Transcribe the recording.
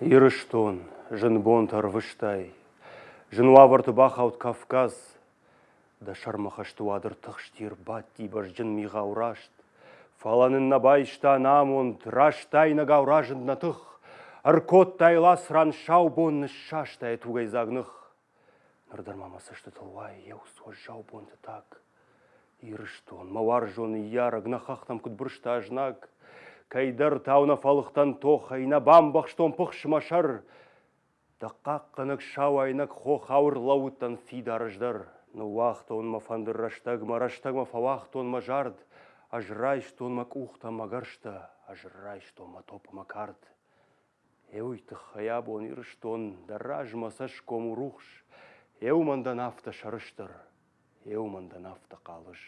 Ирыштон, жынбон тарвыштай, жынуавырты бахаут Кавказ, да шармахаштуадыр тықштир батти бар жын миға урашт. Фаланын набайшта намунд, раштайна гауражын натық, аркот тайлас ран шаубон шаштай тугай загнық. Нырдармамасышты тылвай, еу со жаубонды так. Ирыштон, мавар жоны яры, гнахақтам күтбұрышта ажнак. Кайдар тауна фалықтан тохайна бамбақштон пықшымашар. Даққақ қынық шау айнак хоқ ауыр лауыттан фидарыждар. Ну вақтон ма фандырраштаг, мараштаг ма фавақтон ма жard. Ажрайштон ма кухта магаршта, ажрайштон ма топа ма карт. Эуйты хаябон ирыштон, дараж масаш кому рухш. Эуманда нафта шарыштыр, эуманда нафта қалыш.